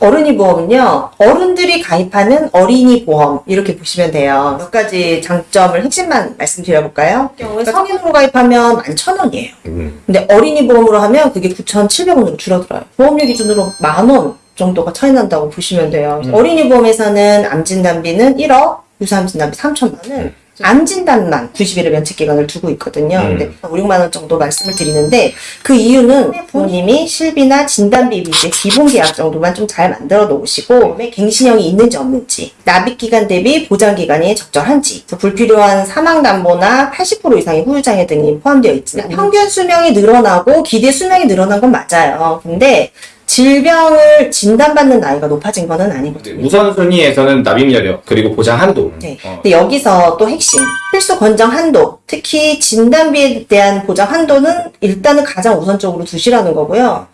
어른이 보험은요, 어른들이 가입하는 어린이 보험, 이렇게 보시면 돼요. 몇 가지 장점을 핵심만 말씀드려볼까요? 경우에 성인으로 가입하면 11,000원이에요. 음. 근데 어린이 보험으로 하면 그게 9,700원으로 줄어들어요. 보험료 기준으로 만원 정도가 차이 난다고 보시면 돼요. 어린이 보험에서는 암진단비는 1억, 유사암진단비 3천만 원, 암 진단만 90일의 면책 기간을 두고 있거든요. 음. 근데 5, 6만 원 정도 말씀을 드리는데 그 이유는 부모님이 실비나 진단비 이제 기본 계약 정도만 좀 잘 만들어 놓으시고 그다음에 갱신형이 있는지 없는지 납입 기간 대비 보장 기간이 적절한지 불필요한 사망 담보나 80% 이상의 후유 장애 등이 포함되어 있지만 평균 수명이 늘어나고 기대 수명이 늘어난 건 맞아요. 근데 질병을 진단받는 나이가 높아진 거는 아니거든요. 우선순위에서는 납입 여력 그리고 보장 한도. 네. 어, 근데 여기서 또 핵심 필수 권장 한도 특히 진단비에 대한 보장 한도는 일단은 가장 우선적으로 두시라는 거고요.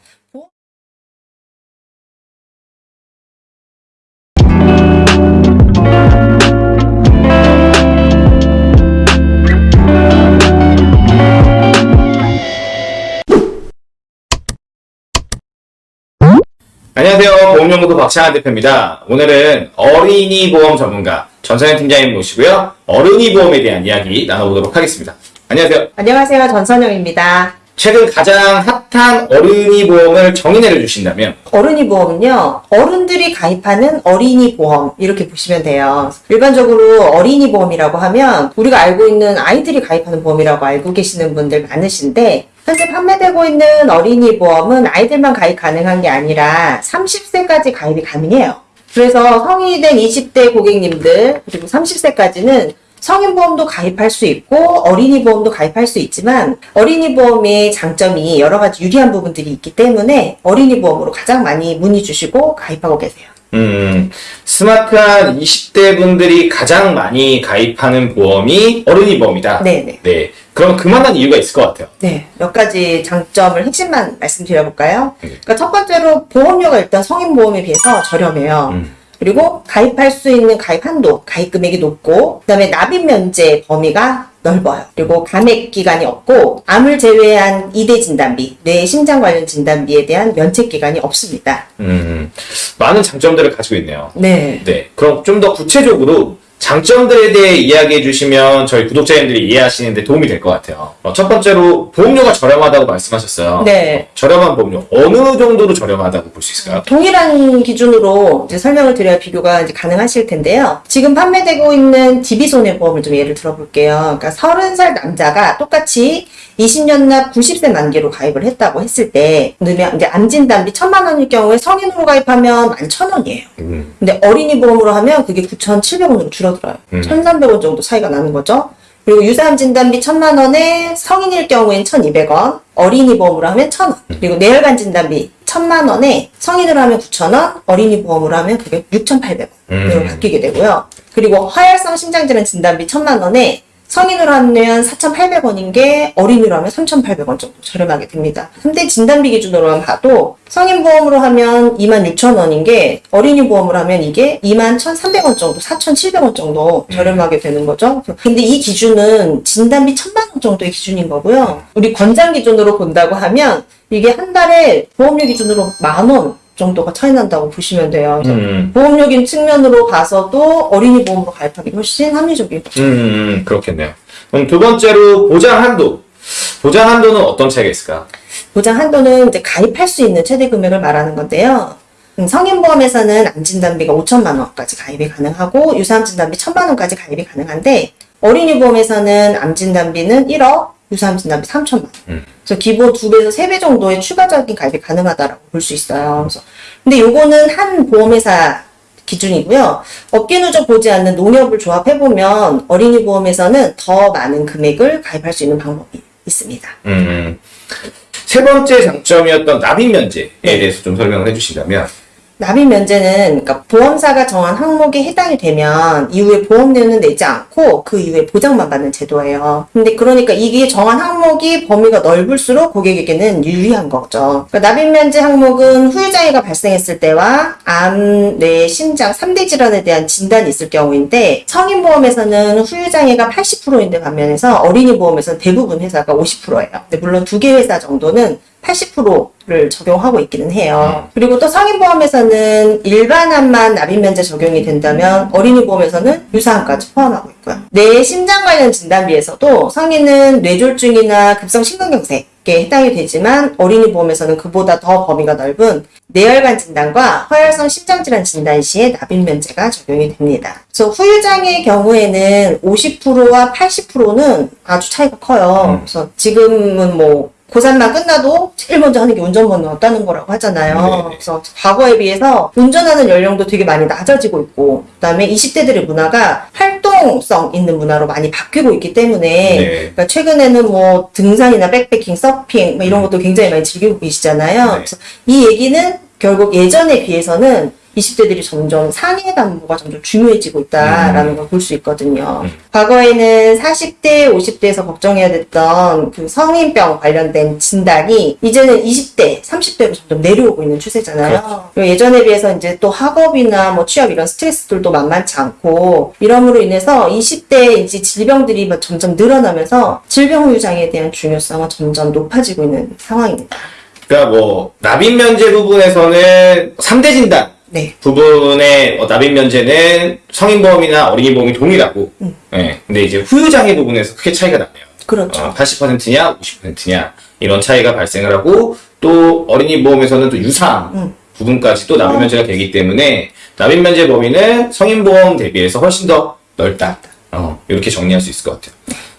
보험연구소 박찬환 대표입니다. 오늘은 어린이 보험 전문가 전선현 팀장님 모시고요. 어른이 보험에 대한 이야기 나눠보도록 하겠습니다. 안녕하세요. 안녕하세요 전선영입니다. 최근 가장 핫한 어른이 보험을 정의내려 주신다면 어른이 보험은요 어른들이 가입하는 어린이 보험 이렇게 보시면 돼요. 일반적으로 어린이 보험이라고 하면 우리가 알고 있는 아이들이 가입하는 보험이라고 알고 계시는 분들 많으신데 현재 판매되고 있는 어린이 보험은 아이들만 가입 가능한 게 아니라 30세까지 가입이 가능해요. 그래서 성인이 된 20대 고객님들 그리고 30세까지는 성인 보험도 가입할 수 있고 어린이 보험도 가입할 수 있지만 어린이 보험의 장점이 여러 가지 유리한 부분들이 있기 때문에 어린이 보험으로 가장 많이 문의 주시고 가입하고 계세요. 음, 스마트한 20대 분들이 가장 많이 가입하는 보험이 어른이 보험이다. 네네. 네. 그럼 그만한 이유가 있을 것 같아요. 네, 몇 가지 장점을 핵심만 말씀드려볼까요? 네. 그러니까 첫 번째로 보험료가 일단 성인 보험에 비해서 저렴해요. 음. 그리고 가입할 수 있는 가입 한도, 가입 금액이 높고, 그 다음에 납입 면제 범위가 넓어요. 그리고 감액 기간이 없고, 암을 제외한 이대 진단비, 뇌 심장 관련 진단비에 대한 면책 기간이 없습니다. 음, 많은 장점들을 가지고 있네요. 네. 네. 그럼 좀 더 구체적으로 장점들에 대해 이야기해 주시면 저희 구독자님들이 이해하시는데 도움이 될 것 같아요. 어, 첫 번째로 보험료가 저렴하다고 말씀하셨어요. 네. 저렴한 보험료 어느 정도로 저렴하다고 볼 수 있을까요? 동일한 기준으로 이제 설명을 드려야 비교가 이제 가능하실 텐데요. 지금 판매되고 있는 DB손해보험을 좀 예를 들어볼게요. 그러니까 30살 남자가 똑같이 20년 납 90세 만기로 가입을 했다고 했을 때, 이제 암진단비 1000만 원일 경우에 성인으로 가입하면 11,000원이에요. 음, 근데 어린이 보험으로 하면 그게 9,700원으로 줄어 들어요. 음. 1,300원 정도 차이가 나는 거죠. 그리고 유사암 진단비 1,000만 원에 성인일 경우엔 1,200원, 어린이 보험으로 하면 1,000원. 그리고 뇌혈관 진단비 1,000만 원에 성인으로 하면 9,000원, 어린이 보험으로 하면 그게 6,800원. 음. 으로 바뀌게 되고요. 그리고 화혈성 심장질환 진단비 1,000만 원에 성인으로 하면 4,800원인 게 어린이로 하면 3,800원 정도 저렴하게 됩니다. 근데 진단비 기준으로만 봐도 성인 보험으로 하면 26,000원인 게 어린이 보험으로 하면 이게 21,300원 정도, 4,700원 정도 저렴하게 되는 거죠. 근데 이 기준은 진단비 1,000만 원 정도의 기준인 거고요. 우리 권장 기준으로 본다고 하면 이게 한 달에 보험료 기준으로 만원 정도가 차이 난다고 보시면 돼요. 그래서 음, 보험료긴 측면으로 봐서도 어린이 보험으로 가입하기 훨씬 합리적이에요. 음, 음, 그렇겠네요. 그럼 두 번째로 보장 한도. 보장 한도는 어떤 차이가 있을까요? 보장 한도는 이제 가입할 수 있는 최대 금액을 말하는 건데요. 음, 성인보험에서는 암진단비가 5천만 원까지 가입이 가능하고 유사암진단비 1천만 원까지 가입이 가능한데 어린이 보험에서는 암진단비는 1억, 유사암 진단비 3천만 원. 음. 그래서 기본 두 배에서 세배 정도의 추가적인 가입이 가능하다라고 볼 수 있어요. 그래서 근데 요거는 한 보험회사 기준이고요. 업계 누적 보지 않는 농협을 조합해 보면 어린이 보험에서는 더 많은 금액을 가입할 수 있는 방법이 있습니다. 음, 세 번째 장점이었던 납입 면제에 네. 대해서 좀 설명을 해주신다면, 납입 면제는 그러니까 보험사가 정한 항목에 해당이 되면 이후에 보험료는 내지 않고 그 이후에 보장만 받는 제도예요. 근데 그러니까 이게 정한 항목이 범위가 넓을수록 고객에게는 유리한 거죠. 그러니까 납입 면제 항목은 후유장애가 발생했을 때와 암, 뇌, 심장 3대 질환에 대한 진단이 있을 경우인데 성인 보험에서는 후유장애가 80%인데 반면에서 어린이 보험에서는 대부분 회사가 50%예요. 근데 물론 두 개 회사 정도는 80%를 적용하고 있기는 해요. 그리고 또 성인보험에서는 일반암만 납입면제 적용이 된다면 어린이보험에서는 유사암까지 포함하고 있고요. 뇌 심장 관련 진단비에서도 성인은 뇌졸중이나 급성심근경색 에 해당이 되지만 어린이 보험에서는 그보다 더 범위가 넓은 뇌혈관 진단과 허혈성 심장질환 진단 시에 납입 면제가 적용이 됩니다. 그래서 후유장의 경우에는 50%와 80%는 아주 차이가 커요. 그래서 지금은 뭐 고3만 끝나도 제일 먼저 하는 게 운전면허 없다는 거라고 하잖아요. 네네. 그래서 과거에 비해서 운전하는 연령도 되게 많이 낮아지고 있고, 그 다음에 20대들의 문화가 활동성 있는 문화로 많이 바뀌고 있기 때문에, 네. 그러니까 최근에는 뭐 등산이나 백패킹, 서핑, 뭐 이런 것도 굉장히 많이 즐기고 계시잖아요. 네. 그래서 이 얘기는 결국 예전에 비해서는 20대들이 점점 상해 담보가 점점 중요해지고 있다라는 걸볼 수 있거든요. 과거에는 40대, 50대에서 걱정해야 됐던 그 성인병 관련된 진단이 이제는 20대, 30대로 점점 내려오고 있는 추세잖아요. 그리고 예전에 비해서 이제 또 학업이나 뭐 취업 이런 스트레스들도 만만치 않고 이러므로 인해서 20대 이제 질병들이 막 점점 늘어나면서 질병 후유장에 대한 중요성은 점점 높아지고 있는 상황입니다. 그러니까 뭐 납입 면제 부분에서는 3대 진단 네. 부분의 어, 납입 면제는 성인 보험이나 어린이 보험이 동일하고, 음. 예. 근데 이제 후유장애 부분에서 크게 차이가 나네요. 그렇죠. 어, 80%냐, 50%냐 이런 차이가 발생을 하고 또 어린이 보험에서는 또 유상 음. 부분까지 또 납입 면제가 되기 때문에 납입 면제 범위는 성인 보험 대비해서 훨씬 더 넓다. 어, 이렇게 정리할 수 있을 것 같아요.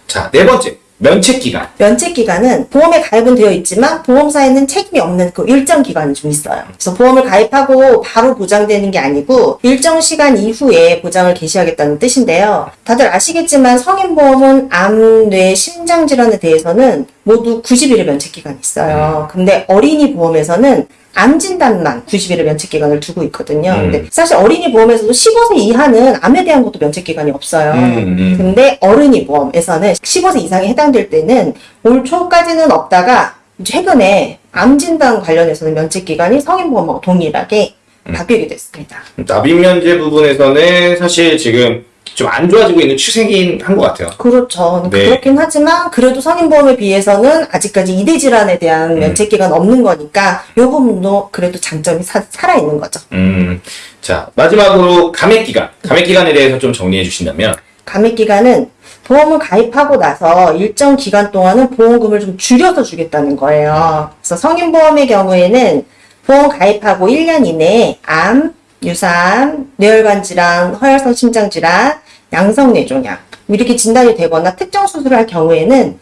자, 네 번째 면책 기간. 면책 기간은 보험에 가입은 되어 있지만 보험사에는 책임이 없는 그 일정 기간이 좀 있어요. 그래서 보험을 가입하고 바로 보장되는 게 아니고 일정 시간 이후에 보장을 개시하겠다는 뜻인데요. 다들 아시겠지만 성인보험은 암, 뇌, 심장 질환에 대해서는 모두 90일의 면책 기간이 있어요. 근데 어린이 보험에서는 암 진단만 90일의 면책 기간을 두고 있거든요. 음. 근데 사실 어린이 보험에서도 15세 이하는 암에 대한 것도 면책 기간이 없어요. 음, 음. 근데 어른이 보험에서는 15세 이상에 해당될 때는 올 초까지는 없다가 최근에 암 진단 관련해서는 면책 기간이 성인 보험하고 동일하게 음. 바뀌게 됐습니다. 납입 면제 부분에서는 사실 지금 좀 안 좋아지고 있는 추세긴 한 것 같아요. 그렇죠. 네. 그렇긴 하지만 그래도 성인보험에 비해서는 아직까지 이대 질환에 음. 대한 면책 기간 없는 거니까 이 부분도 그래도 장점이 사- 살아있는 거죠. 음, 자 마지막으로 감액 기간. 감액 기간에 대해서 좀 정리해 주신다면. 감액 기간은 보험을 가입하고 나서 일정 기간 동안은 보험금을 좀 줄여서 주겠다는 거예요. 그래서 성인보험의 경우에는 보험 가입하고 1년 이내에 암, 유사암, 뇌혈관 질환, 허혈성 심장 질환, 양성 뇌종양 이렇게 진단이 되거나 특정 수술을 할 경우에는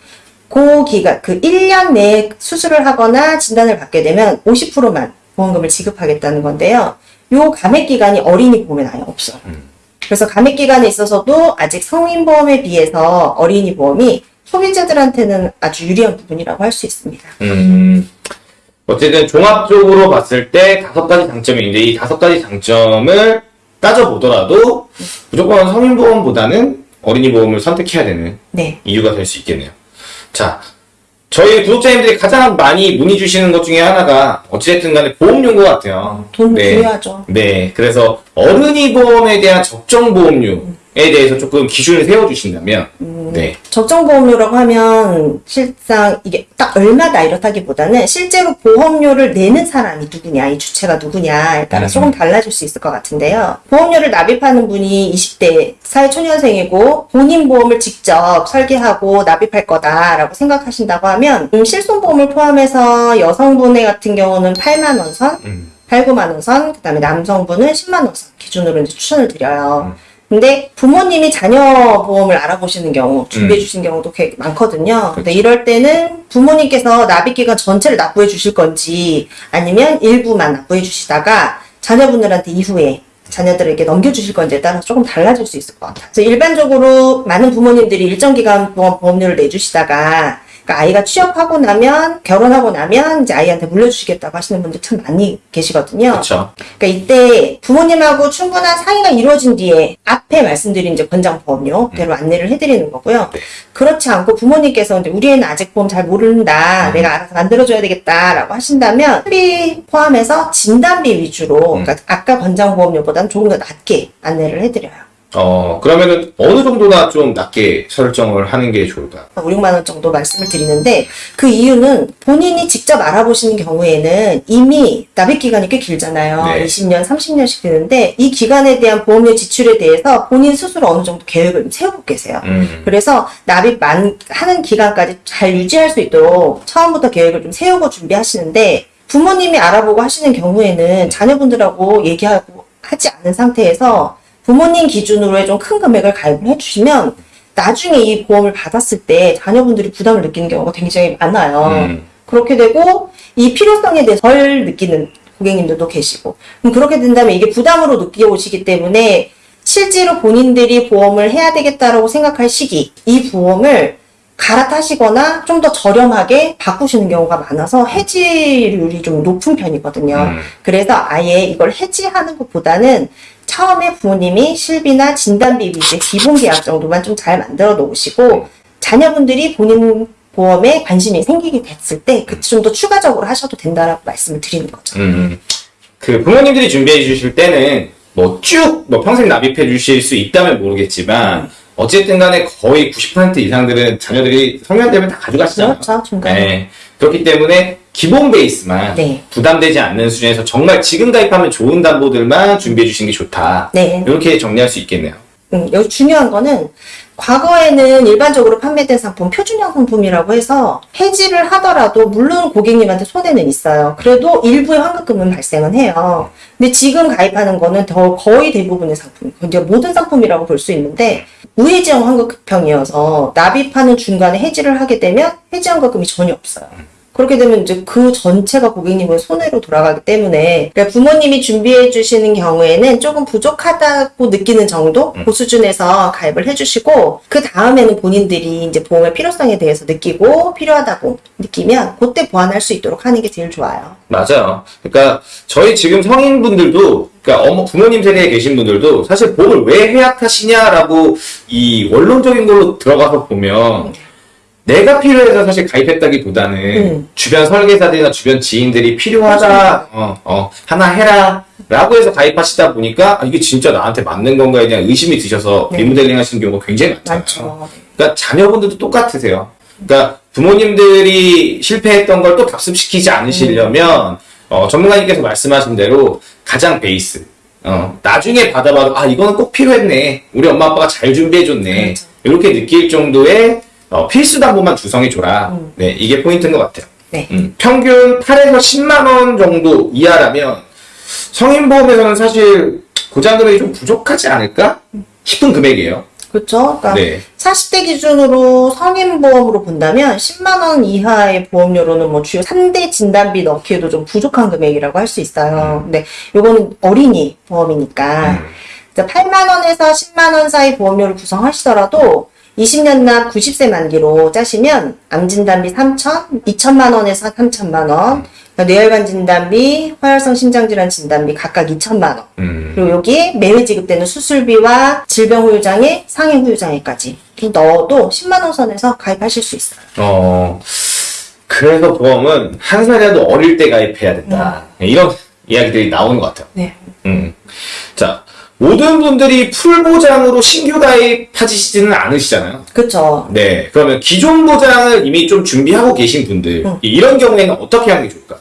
그 기간, 그 1년 내에 수술을 하거나 진단을 받게 되면 50%만 보험금을 지급하겠다는 건데요. 요 감액 기간이 어린이 보험엔 아예 없어요. 그래서 감액 기간에 있어서도 아직 성인 보험에 비해서 어린이 보험이 소비자들한테는 아주 유리한 부분이라고 할 수 있습니다. 음, 어쨌든 종합적으로 봤을 때 다섯 가지 장점이 있는데 이 다섯 가지 장점을 따져보더라도 무조건 성인보험보다는 어린이보험을 선택해야 되는 네. 이유가 될 수 있겠네요. 자, 저희 구독자님들이 가장 많이 문의 주시는 것 중에 하나가 어찌됐든 간에 보험료인 것 같아요. 돈 네. 중요하죠. 네, 그래서 어른이 보험에 대한 적정 보험료에 대해서 조금 기준을 세워주신다면, 네, 적정 보험료라고 하면 실상 이게 딱 얼마다 이렇다기보다는 실제로 보험료를 내는 사람이 누구냐, 이 주체가 누구냐에 따라 음. 조금 달라질 수 있을 것 같은데요. 보험료를 납입하는 분이 20대 사회초년생이고 본인 보험을 직접 설계하고 납입할 거다라고 생각하신다고 하면 음, 실손보험을 포함해서 여성분의 같은 경우는 8만 원 선, 음, 8, 9만 원 선, 그 다음에 남성분은 10만 원 선 기준으로 이제 추천을 드려요. 근데 부모님이 자녀 보험을 알아보시는 경우, 준비해 주신 경우도 꽤 많거든요. 근데 이럴 때는 부모님께서 납입기간 전체를 납부해 주실 건지 아니면 일부만 납부해 주시다가 자녀분들한테 이후에 자녀들에게 넘겨주실 건지에 따라서 조금 달라질 수 있을 것 같아요. 그래서 일반적으로 많은 부모님들이 일정 기간 보험, 보험료를 내주시다가 그러니까 아이가 취업하고 나면 결혼하고 나면 이제 아이한테 물려주시겠다고 하시는 분들 참 많이 계시거든요. 그렇죠. 그러니까 이때 부모님하고 충분한 상의가 이루어진 뒤에 앞에 말씀드린 이제 권장 보험료대로 안내를 해드리는 거고요. 네. 그렇지 않고 부모님께서 이제 우리 애는 아직 보험 잘 모른다, 내가 알아서 만들어줘야 되겠다라고 하신다면 비 포함해서 진단비 위주로, 그러니까 아까 권장 보험료보다는 조금 더 낮게 안내를 해드려요. 어, 그러면은 어느 정도나 좀 낮게 설정을 하는 게 좋을까? 5, 6만 원 정도 말씀을 드리는데 그 이유는 본인이 직접 알아보시는 경우에는 이미 납입 기간이 꽤 길잖아요. 네. 20년, 30년씩 되는데 이 기간에 대한 보험료 지출에 대해서 본인 스스로 어느 정도 계획을 좀 세우고 계세요. 음. 그래서 납입 만, 하는 기간까지 잘 유지할 수 있도록 처음부터 계획을 좀 세우고 준비하시는데 부모님이 알아보고 하시는 경우에는 자녀분들하고 얘기하고 하지 않은 상태에서 부모님 기준으로의 좀 큰 금액을 가입을 해주시면 나중에 이 보험을 받았을 때 자녀분들이 부담을 느끼는 경우가 굉장히 많아요. 음. 그렇게 되고 이 필요성에 대해서 덜 느끼는 고객님들도 계시고 그럼 그렇게 된다면 이게 부담으로 느껴오시기 때문에 실제로 본인들이 보험을 해야 되겠다라고 생각할 시기 이 보험을 갈아타시거나 좀 더 저렴하게 바꾸시는 경우가 많아서 해지율이 좀 높은 편이거든요. 음. 그래서 아예 이걸 해지하는 것보다는 처음에 부모님이 실비나 진단비 이제 기본 계약 정도만 좀 잘 만들어 놓으시고 자녀분들이 본인 보험에 관심이 생기게 됐을 때 그 좀 더 추가적으로 하셔도 된다라고 말씀을 드리는 거죠. 음. 그 부모님들이 준비해 주실 때는 뭐 쭉뭐 평생 납입해 주실 수 있다면 모르겠지만 어쨌든 간에 거의 90% 이상들은 자녀들이 성년되면 다 가져가시잖아요. 그렇죠. 중간에. 네. 그렇기 때문에 기본 베이스만 네. 부담되지 않는 수준에서 정말 지금 가입하면 좋은 담보들만 준비해 주시는 게 좋다. 네. 이렇게 정리할 수 있겠네요. 음, 여기 중요한 거는 과거에는 일반적으로 판매된 상품 표준형 상품이라고 해서 해지를 하더라도 물론 고객님한테 손해는 있어요. 그래도 일부의 환급금은 발생은 해요. 근데 지금 가입하는 거는 더 거의 대부분의 상품, 이제 모든 상품이라고 볼 수 있는데 무해지형 환급형이어서 납입하는 중간에 해지를 하게 되면 해지 환급금이 전혀 없어요. 그렇게 되면 이제 그 전체가 고객님은 손해로 돌아가기 때문에 그러니까 부모님이 준비해 주시는 경우에는 조금 부족하다고 느끼는 정도 그 수준에서 가입을 해주시고 그 다음에는 본인들이 이제 보험의 필요성에 대해서 느끼고 필요하다고 느끼면 그때 보완할 수 있도록 하는 게 제일 좋아요. 맞아요. 그러니까 저희 지금 성인분들도 그러니까 어머 부모님 세대에 계신 분들도 사실 보험을 왜 해약하시냐라고 이 원론적인 걸로 들어가서 보면 내가 필요해서 사실 가입했다기보다는 음. 주변 설계사들이나 주변 지인들이 필요하다 어, 어, 하나 해라 라고 해서 가입하시다 보니까 아, 이게 진짜 나한테 맞는 건가에 대한 의심이 드셔서 네. 리모델링 하시는 경우가 굉장히 많잖아요. 많죠. 그러니까 자녀분들도 똑같으세요. 그러니까 부모님들이 실패했던 걸 또 답습시키지 않으시려면 어, 전문가님께서 말씀하신 대로 가장 베이스. 어, 나중에 받아봐도 아 이거는 꼭 필요했네. 우리 엄마 아빠가 잘 준비해줬네. 그렇죠. 이렇게 느낄 정도의 어, 필수 담보만 구성해 줘라. 네 이게 포인트인 것 같아요. 네. 음, 평균 8에서 10만 원 정도 이하라면 성인 보험에서는 사실 고장 금액이 좀 부족하지 않을까 싶은 금액이에요. 그렇죠. 그러니까 네. 40대 기준으로 성인 보험으로 본다면 10만 원 이하의 보험료로는 뭐 주요 3대 진단비 넣기에도 좀 부족한 금액이라고 할 수 있어요. 근데 요거는 어린이 보험이니까. 음. 8만 원에서 10만 원 사이 보험료를 구성하시더라도 20년 납 90세 만기로 짜시면 암진단비 3천, 2천만 원에서 3천만 원, 뇌혈관 진단비, 화혈성 심장질환 진단비 각각 2천만 원. 음. 그리고 여기에 매회 지급되는 수술비와 질병 후유장애, 상해 후유장애까지 좀 넣어도 10만 원 선에서 가입하실 수 있어요. 어, 그래서 보험은 한 살이라도 어릴 때 가입해야 된다. 네, 이런 이야기들이 나오는 것 같아요. 네. 음. 자, 모든 분들이 풀 보장으로 신규 가입하시지는 않으시잖아요. 그쵸. 네. 그러면 기존 보장을 이미 좀 준비하고 계신 분들, 이런 경우에는 어떻게 하는 게 좋을까?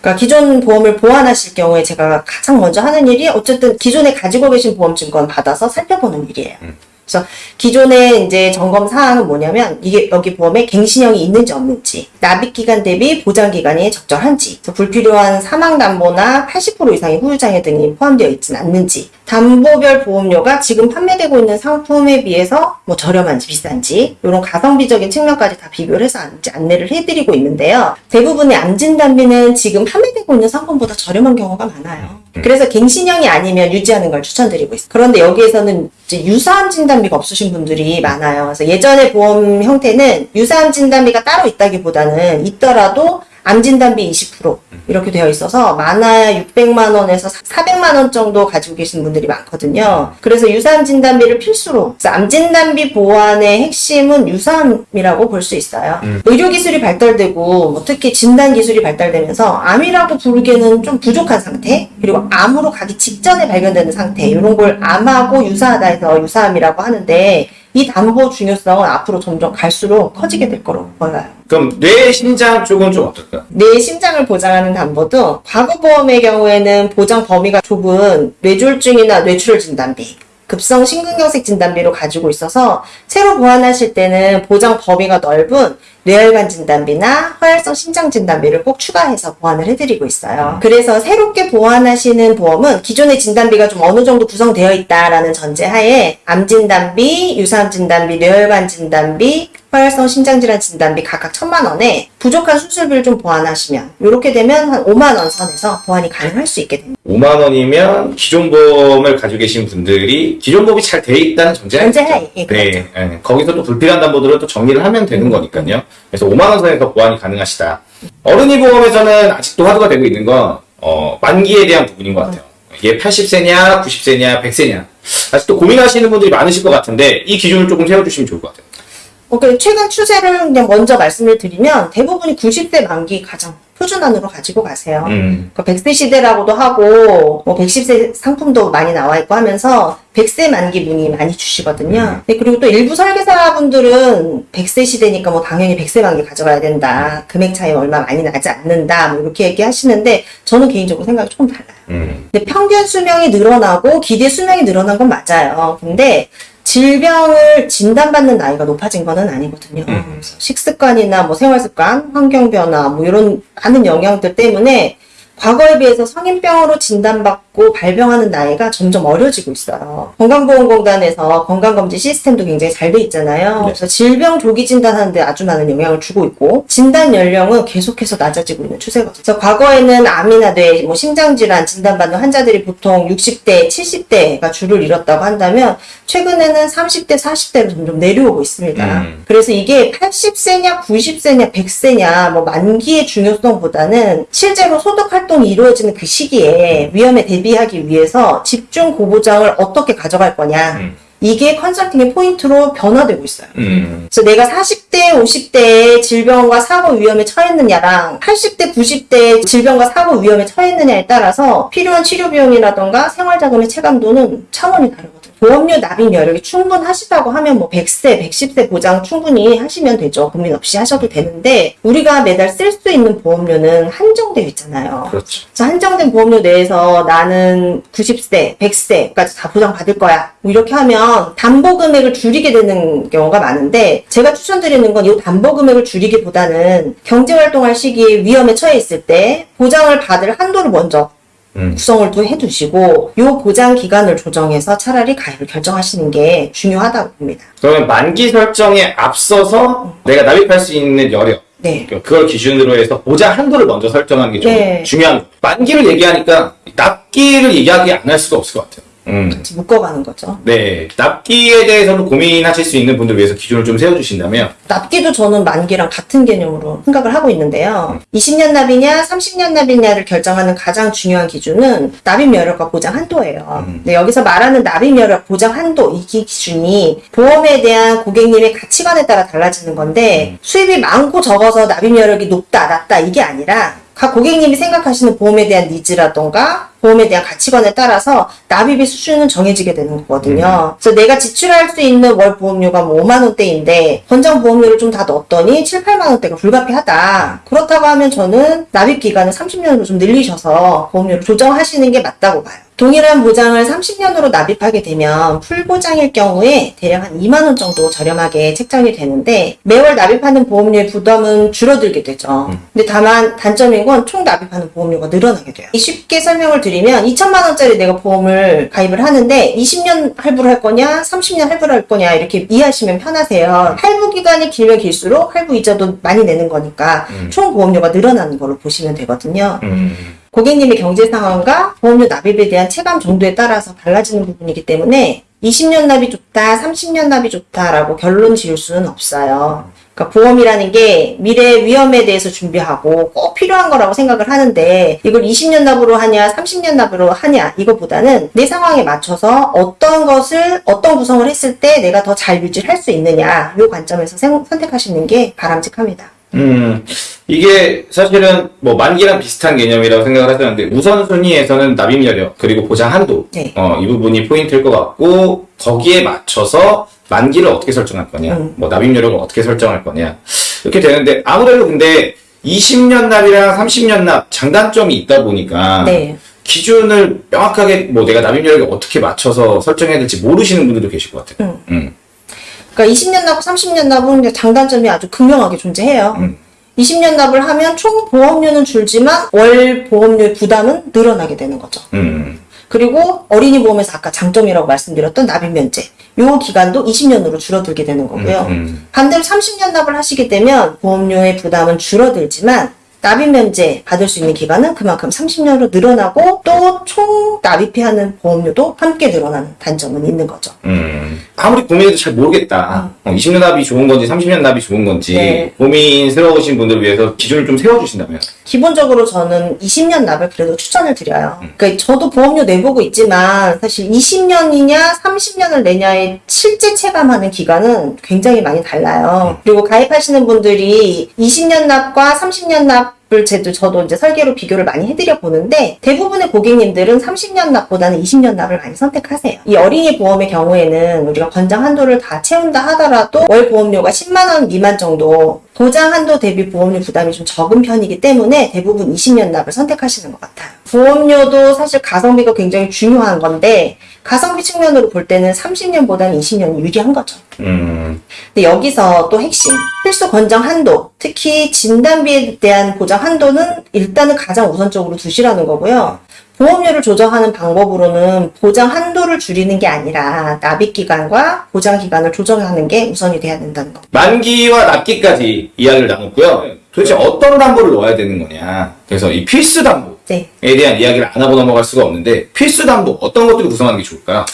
그러니까 기존 보험을 보완하실 경우에 제가 가장 먼저 하는 일이 어쨌든 기존에 가지고 계신 보험 증권 받아서 살펴보는 일이에요. 그래서 기존에 이제 점검 사항은 뭐냐면 이게 여기 보험에 갱신형이 있는지 없는지, 납입 기간 대비 보장 기간이 적절한지, 불필요한 사망 담보나 80% 이상의 후유장애 등이 포함되어 있지는 않는지, 담보별 보험료가 지금 판매되고 있는 상품에 비해서 뭐 저렴한지 비싼지 이런 가성비적인 측면까지 다 비교를 해서 안- 안내를 해드리고 있는데요. 대부분의 암진단비는 지금 판매되고 있는 상품보다 저렴한 경우가 많아요. 그래서 갱신형이 아니면 유지하는 걸 추천드리고 있어요. 그런데 여기에서는 유사암 진단비가 없으신 분들이 많아요. 그래서 예전의 보험 형태는 유사암 진단비가 따로 있다기보다는 있더라도 암진단비 20% 이렇게 되어 있어서 많아야 600만 원에서 400만 원 정도 가지고 계신 분들이 많거든요. 그래서 유사암 진단비를 필수로 암 진단비 보완의 핵심은 유사암이라고 볼 수 있어요. 의료 기술이 발달되고 뭐 특히 진단 기술이 발달되면서 암이라고 부르기에는 좀 부족한 상태 그리고 암으로 가기 직전에 발견되는 상태 이런 걸 암하고 유사하다 해서 유사암이라고 하는데 이 담보 중요성은 앞으로 점점 갈수록 커지게 될 거로 보여요. 그럼 뇌 심장 쪽은 좀 어떨까요? 뇌 심장을 보장하는 담보도 과거 보험의 경우에는 보장 범위가 좁은 뇌졸중이나 뇌출혈 진단비, 급성 심근경색 진단비로 가지고 있어서 새로 보완하실 때는 보장 범위가 넓은 뇌혈관 진단비나 허혈성 심장 진단비를 꼭 추가해서 보완을 해드리고 있어요. 그래서 새롭게 보완하시는 보험은 기존의 진단비가 좀 어느 정도 구성되어 있다라는 전제하에 암 진단비, 유사암 진단비, 뇌혈관 진단비, 허혈성 심장질환 진단비 각각 천만 원에 부족한 수술비를 좀 보완하시면 이렇게 되면 한 5만 원 선에서 보완이 가능할 수 있게 됩니다. 5만 원이면 기존 보험을 가지고 계신 분들이 기존 보험이 잘 돼 있다는 전제하에, 있죠. 예, 네, 그렇죠. 예. 거기서 또 불필요한 담보들을 또 정리를 하면 되는 거니까요. 그래서 5만 원 선에서 보완이 가능하시다. 어른이 보험에서는 아직도 화두가 되고 있는 건 어, 만기에 대한 부분인 것 같아요. 이게 80세냐, 90세냐, 100세냐. 아직도 고민하시는 분들이 많으실 것 같은데 이 기준을 조금 세워주시면 좋을 것 같아요. 어, 그 최근 추세를 그냥 먼저 말씀을 드리면 대부분이 90대 만기 가장 표준안으로 가지고 가세요. 음. 그 100세 시대라고도 하고 뭐 110세 상품도 많이 나와 있고 하면서 100세 만기 문의 많이 주시거든요. 네, 그리고 또 일부 설계사분들은 100세 시대니까 뭐 당연히 100세 만기 가져가야 된다. 금액 차이 얼마 많이 나지 않는다. 뭐 이렇게 얘기하시는데 저는 개인적으로 생각이 조금 달라요. 음. 근데 평균 수명이 늘어나고 기대 수명이 늘어난 건 맞아요. 근데 질병을 진단받는 나이가 높아진 거는 아니거든요. 그래서 식습관이나 뭐 생활습관, 환경 변화 뭐 이런 많은 영향들 때문에 과거에 비해서 성인병으로 진단받고 발병하는 나이가 점점 어려지고 있어요. 건강보험공단에서 건강검진 시스템도 굉장히 잘 돼 있잖아요. 네. 그래서 질병 조기 진단하는데 아주 많은 영향을 주고 있고 진단 연령은 계속해서 낮아지고 있는 추세거든요. 그래서 과거에는 암이나 뇌, 뭐 심장질환 진단받는 환자들이 보통 60대, 70대가 주를 이뤘다고 한다면 최근에는 30대, 40대로 점점 내려오고 있습니다. 음. 그래서 이게 80세냐, 90세냐, 100세냐, 뭐 만기의 중요성보다는 실제로 소득 활동이 이루어지는 그 시기에 위험에 대비하기 위해서 집중 고보장을 어떻게 가져갈 거냐. 음. 이게 컨설팅의 포인트로 변화되고 있어요. 음. 그래서 내가 40대, 50대에 질병과 사고 위험에 처했느냐랑 80대, 90대에 질병과 사고 위험에 처했느냐에 따라서 필요한 치료 비용이라던가 생활자금의 체감도는 차원이 다르거든요. 보험료 납입 여력이 충분하시다고 하면 뭐 100세, 110세 보장 충분히 하시면 되죠. 고민 없이 하셔도 되는데 우리가 매달 쓸 수 있는 보험료는 한정되어 있잖아요. 그렇죠. 그래서 한정된 보험료 내에서 나는 90세, 100세까지 다 보장받을 거야. 뭐 이렇게 하면 담보 금액을 줄이게 되는 경우가 많은데 제가 추천드리는 건 이 담보 금액을 줄이기보다는 경제 활동할 시기에 위험에 처해 있을 때 보장을 받을 한도를 먼저 음. 구성을 또 해두시고 요 보장 기간을 조정해서 차라리 가입을 결정하시는 게 중요하다고 봅니다. 그러면 만기 설정에 앞서서 내가 납입할 수 있는 여력 네. 그걸 기준으로 해서 보장 한도를 먼저 설정하는 게 좀 네. 중요한. 만기를 얘기하니까 납기를 얘기하기 안 할 수가 없을 것 같아요. 음. 같이 묶어가는 거죠. 네. 납기에 대해서는 고민하실 수 있는 분들 위해서 기준을 좀 세워주신다면 납기도 저는 만기랑 같은 개념으로 생각을 하고 있는데요. 20년 납이냐, 30년 납이냐를 결정하는 가장 중요한 기준은 납입 여력과 보장 한도예요. 근데 여기서 말하는 납입 여력, 보장 한도 이 기준이 보험에 대한 고객님의 가치관에 따라 달라지는 건데 수입이 많고 적어서 납입 여력이 높다, 낮다 이게 아니라 각 고객님이 생각하시는 보험에 대한 니즈라던가 보험에 대한 가치관에 따라서 납입의 수준은 정해지게 되는 거거든요. 그래서 내가 지출할 수 있는 월 보험료가 뭐 5만 원대인데 권장 보험료를 좀 다 넣었더니 7, 8만 원대가 불가피하다. 그렇다고 하면 저는 납입 기간을 30년으로 좀 늘리셔서 보험료를 조정하시는 게 맞다고 봐요. 동일한 보장을 30년으로 납입하게 되면 풀보장일 경우에 대략 한 2만 원 정도 저렴하게 책정이 되는데 매월 납입하는 보험료의 부담은 줄어들게 되죠. 근데 다만 단점인 건 총 납입하는 보험료가 늘어나게 돼요. 쉽게 설명을 드리면 2천만 원짜리 내가 보험을 가입을 하는데 20년 할부를 할 거냐, 30년 할부를 할 거냐 이렇게 이해하시면 편하세요. 할부 기간이 길면 길수록 할부 이자도 많이 내는 거니까 총 보험료가 늘어나는 걸로 보시면 되거든요. 음. 고객님의 경제 상황과 보험료 납입에 대한 체감 정도에 따라서 달라지는 부분이기 때문에 20년 납이 좋다, 30년 납이 좋다라고 결론 지을 수는 없어요. 그러니까 보험이라는 게 미래 위험에 대해서 준비하고 꼭 필요한 거라고 생각을 하는데 이걸 20년 납으로 하냐, 30년 납으로 하냐 이거보다는 내 상황에 맞춰서 어떤 것을 어떤 구성을 했을 때 내가 더잘 유지할 수 있느냐 이 관점에서 생- 선택하시는 게 바람직합니다. 음, 이게 사실은 뭐 만기랑 비슷한 개념이라고 생각을 하셨는데 우선순위에서는 납입 여력 그리고 보장 한도 네. 어, 이 부분이 포인트일 것 같고 거기에 맞춰서 만기를 어떻게 설정할 거냐 음. 뭐 납입 여력을 어떻게 설정할 거냐 이렇게 되는데 아무래도 근데 20년 납이랑 30년 납 장단점이 있다 보니까 네. 기준을 명확하게 뭐 내가 납입 여력에 어떻게 맞춰서 설정해야 될지 모르시는 분들도 계실 것 같아요. 음. 그러니까 20년 납, 30년 납은 장단점이 아주 극명하게 존재해요. 음. 20년 납을 하면 총 보험료는 줄지만 월 보험료의 부담은 늘어나게 되는 거죠. 음. 그리고 어린이 보험에서 아까 장점이라고 말씀드렸던 납입 면제. 요 기간도 20년으로 줄어들게 되는 거고요. 음. 반대로 30년 납을 하시게 되면 보험료의 부담은 줄어들지만 납입 면제 받을 수 있는 기간은 그만큼 30년으로 늘어나고 또 총 납입해야 하는 보험료도 함께 늘어나는 단점은 있는 거죠. 음. 아무리 고민해도 잘 모르겠다. 어, 20년 납이 좋은 건지, 30년 납이 좋은 건지, 네. 고민스러우신 분들을 위해서 기준을 좀 세워주신다면. 기본적으로 저는 20년 납을 그래도 추천을 드려요. 그러니까 저도 보험료 내보고 있지만 사실 20년이냐 30년을 내냐의 실제 체감하는 기간은 굉장히 많이 달라요. 그리고 가입하시는 분들이 20년 납과 30년 납 을 제도 저도 이제 설계로 비교를 많이 해드려 보는데 대부분의 고객님들은 30년 납보다는 20년 납을 많이 선택하세요. 이 어린이 보험의 경우에는 우리가 권장 한도를 다 채운다 하더라도 월 보험료가 10만 원 미만 정도 보장 한도 대비 보험료 부담이 좀 적은 편이기 때문에 대부분 20년 납을 선택하시는 것 같아요. 보험료도 사실 가성비가 굉장히 중요한 건데 가성비 측면으로 볼 때는 30년보다는 20년이 유리한 거죠. 음. 근데 여기서 또 핵심 필수 권장 한도 특히 진단비에 대한 보장 한도는 일단은 가장 우선적으로 두시라는 거고요. 보험료를 조정하는 방법으로는 보장 한도를 줄이는 게 아니라 납입 기간과 보장 기간을 조정하는 게 우선이 돼야 된다는 거. 만기와 납기까지 이야기를 나눴고요. 도대체 어떤 담보를 넣어야 되는 거냐. 그래서 이 필수 담보에 네. 대한 이야기를 안 하고 넘어갈 수가 없는데, 필수 담보 어떤 것들을 구성하는 게 좋을까요?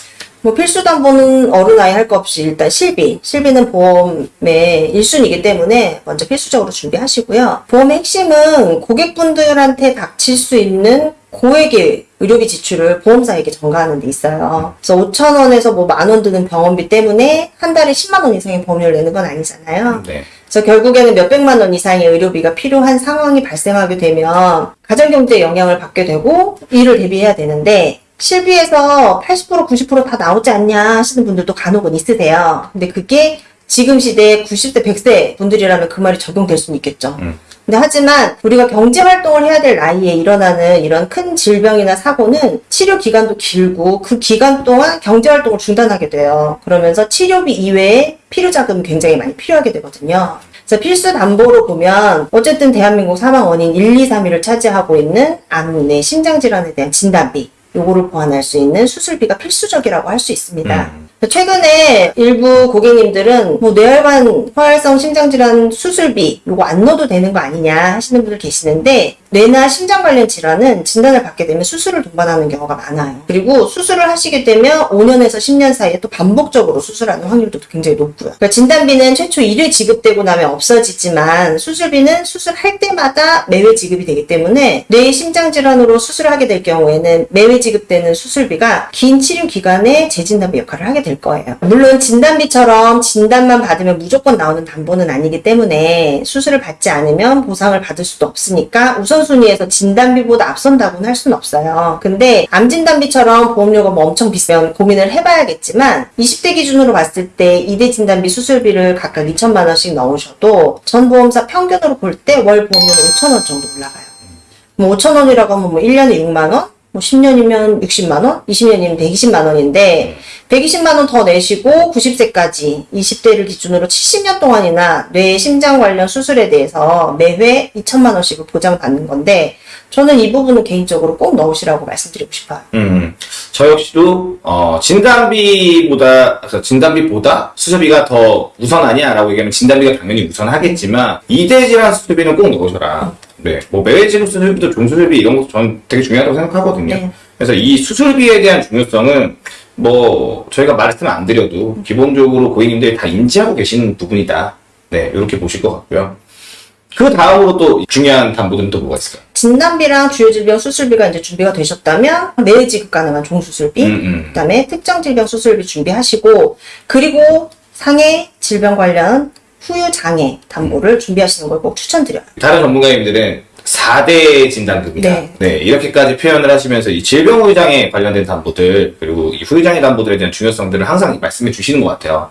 뭐 필수 담보는 어른 아이 할 거 없이 일단 실비. 실비는 보험의 1순위이기 때문에 먼저 필수적으로 준비하시고요. 보험의 핵심은 고객분들한테 닥칠 수 있는 고액의 의료비 지출을 보험사에게 전가하는 데 있어요. 그래서 5천원에서 뭐 만 원 드는 병원비 때문에 한 달에 10만 원 이상의 보험료를 내는 건 아니잖아요. 네. 그래서 결국에는 몇백만 원 이상의 의료비가 필요한 상황이 발생하게 되면 가정경제에 영향을 받게 되고 이를 대비해야 되는데 실비에서 80% 90%다 나오지 않냐 하시는 분들도 간혹은 있으세요. 근데 그게 지금 시대 90대 100세 분들이라면 그 말이 적용될 수는 있겠죠. 음. 근데 하지만 우리가 경제 활동을 해야 될 나이에 일어나는 이런 큰 질병이나 사고는 치료 기간도 길고 그 기간 동안 경제 활동을 중단하게 돼요. 그러면서 치료비 이외에 필요 자금이 굉장히 많이 필요하게 되거든요. 그래서 필수 담보로 보면 어쨌든 대한민국 사망 원인 1, 2, 3위를 차지하고 있는 암, 내 심장 질환에 대한 진단비 요거를 보완할 수 있는 수술비가 필수적이라고 할 수 있습니다. 음. 최근에 일부 고객님들은 뭐 뇌혈관 포활성 심장질환 수술비 요거 안 넣어도 되는 거 아니냐 하시는 분들 계시는데 뇌나 심장 관련 질환은 진단을 받게 되면 수술을 동반하는 경우가 많아요. 그리고 수술을 하시게 되면 5년에서 10년 사이에 또 반복적으로 수술하는 확률도 굉장히 높고요. 그러니까 진단비는 최초 1회 지급되고 나면 없어지지만 수술비는 수술할 때마다 매회 지급이 되기 때문에 뇌 심장 질환으로 수술을 하게 될 경우에는 매회 지급되는 수술비가 긴 치료 기간에 재진단비 역할을 하게 될 거예요. 물론 진단비처럼 진단만 받으면 무조건 나오는 담보는 아니기 때문에 수술을 받지 않으면 보상을 받을 수도 없으니까 우선순위에서 진단비보다 앞선다고는 할 수는 없어요. 근데 암진단비처럼 보험료가 뭐 엄청 비싸면 고민을 해봐야겠지만 20대 기준으로 봤을 때 2대 진단비 수술비를 각각 2천만 원씩 넣으셔도 전 보험사 평균으로 볼 때 월 보험료는 5천 원 정도 올라가요. 뭐 5천 원이라고 하면 뭐 1년에 6만 원? 뭐 10년이면 60만 원? 20년이면 120만 원인데 120만 원 더 내시고 90세까지 20대를 기준으로 70년 동안이나 뇌 심장 관련 수술에 대해서 매회 2천만 원씩을 보장받는 건데 저는 이 부분은 개인적으로 꼭 넣으시라고 말씀드리고 싶어요. 음, 저 역시도 어, 진단비보다 진단비보다 수술비가 더 우선하냐라고 얘기하면 진단비가 당연히 우선하겠지만 이대 질환 수술비는 꼭 넣으셔라. 네, 뭐 매회 지급 수술비도 종수술비 이런 것도 저는 되게 중요하다고 생각하거든요. 네. 그래서 이 수술비에 대한 중요성은 뭐 저희가 말씀 안 드려도 기본적으로 고객님들이 다 인지하고 계시는 부분이다. 네, 이렇게 보실 것 같고요. 그 다음으로 또 중요한 담보들은 또 뭐가 있을까요? 진단비랑 주요 질병 수술비가 이제 준비가 되셨다면 내일 지급 가능한 종수술비, 음, 음. 그다음에 특정 질병 수술비 준비하시고 그리고 상해 질병 관련 후유 장애 담보를 준비하시는 걸 꼭 추천드려요. 다른 전문가님들은 4대 진단급이다. 네. 네. 이렇게까지 표현을 하시면서 이 질병 후유장애 관련된 담보들, 그리고 이 후유장애 담보들에 대한 중요성들을 항상 말씀해 주시는 것 같아요.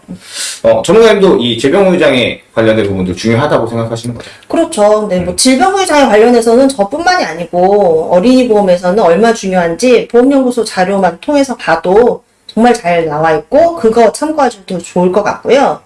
어, 전문가님도 이 질병 후유장애 관련된 부분들 중요하다고 생각하시는 거죠? 그렇죠. 근데 뭐 질병 후유 장애 관련해서는 저뿐만이 아니고 어린이 보험에서는 얼마 중요한지 보험연구소 자료만 통해서 봐도 정말 잘 나와 있고 그거 참고하셔도 좋을 것 같고요.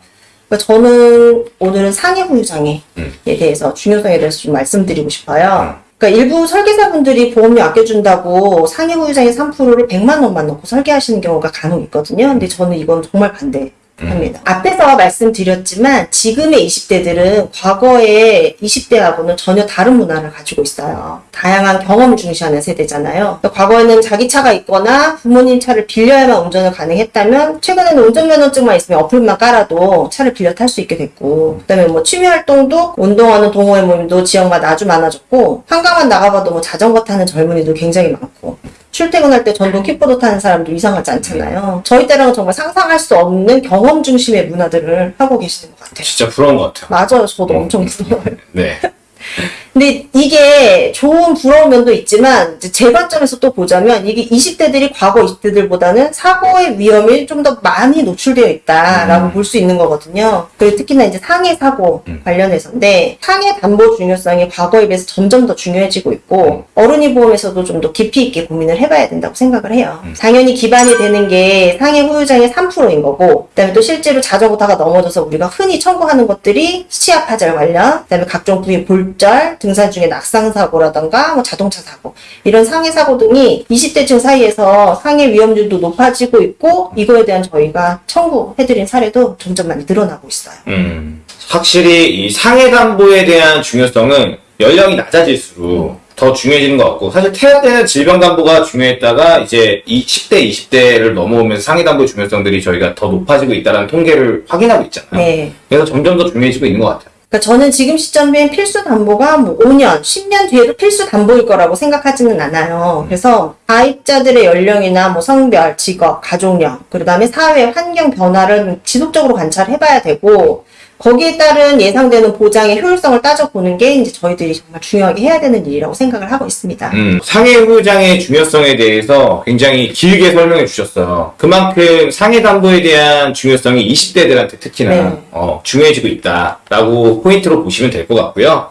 그러니까 저는 오늘은 상해 후유 장애에 음. 대해서 중요성에 대해서 좀 말씀드리고 싶어요. 그러니까 일부 설계사분들이 보험료 아껴준다고 상해 후유 장애 3%를 100만 원만 넣고 설계하시는 경우가 간혹 있거든요. 근데 저는 이건 정말 반대. 합니다. 앞에서 말씀드렸지만 지금의 20대들은 과거의 20대하고는 전혀 다른 문화를 가지고 있어요. 다양한 경험을 중시하는 세대잖아요. 그러니까 과거에는 자기 차가 있거나 부모님 차를 빌려야만 운전을 가능했다면 최근에는 운전면허증만 있으면 어플만 깔아도 차를 빌려 탈 수 있게 됐고 그다음에 뭐 취미 활동도 운동하는 동호회 모임도 지역마다 아주 많아졌고 한강만 나가봐도 뭐 자전거 타는 젊은이도 굉장히 많고 출퇴근할 때 전동 킥보드 타는 사람도 이상하지 않잖아요. 저희 때랑은 정말 상상할 수 없는 경험 중심의 문화들을 하고 계시는 것 같아요. 진짜 부러운 것 같아요. 맞아요. 저도 엄청 부러워요. 네. 근데 이게 좋은 부러운 면도 있지만 이제 제 관점에서 또 보자면 이게 20대들이 과거 20대들보다는 사고의 위험이 좀 더 많이 노출되어 있다라고 음. 볼수 있는 거거든요. 그리고 특히나 이제 상해 사고 음. 관련해서인데 상해 담보 중요성이 과거에 비해서 점점 더 중요해지고 있고 어른이 보험에서도 좀 더 깊이 있게 고민을 해봐야 된다고 생각을 해요. 음. 당연히 기반이 되는 게 상해 후유장의 3%인 거고 그다음에 또 실제로 자전거 타가 넘어져서 우리가 흔히 청구하는 것들이 시야 파절 관련 그다음에 각종 부위 골절 등산 중에 낙상 사고라던가 뭐 자동차 사고 이런 상해 사고 등이 20대층 사이에서 상해 위험률도 높아지고 있고 이거에 대한 저희가 청구해드린 사례도 점점 많이 늘어나고 있어요. 음, 확실히 이 상해 담보에 대한 중요성은 연령이 낮아질수록 더 중요해지는 것 같고 사실 태아 때는 질병 담보가 중요했다가 이제 이 10대, 20대를 넘어오면서 상해 담보의 중요성들이 저희가 더 높아지고 있다는 통계를 확인하고 있잖아요. 네. 그래서 점점 더 중요해지고 있는 것 같아요. 그러니까 저는 지금 시점엔 필수 담보가 뭐 5년, 10년 뒤에도 필수 담보일 거라고 생각하지는 않아요. 그래서 가입자들의 연령이나 뭐 성별, 직업, 가족력, 그 다음에 사회 환경 변화를 지속적으로 관찰해봐야 되고 거기에 따른 예상되는 보장의 효율성을 따져보는 게 이제 저희들이 정말 중요하게 해야 되는 일이라고 생각을 하고 있습니다. 음, 상해 후유장의 중요성에 대해서 굉장히 길게 설명해 주셨어요. 그만큼 상해 담보에 대한 중요성이 20대들한테 특히나 네. 어, 중요해지고 있다라고 포인트로 보시면 될 것 같고요.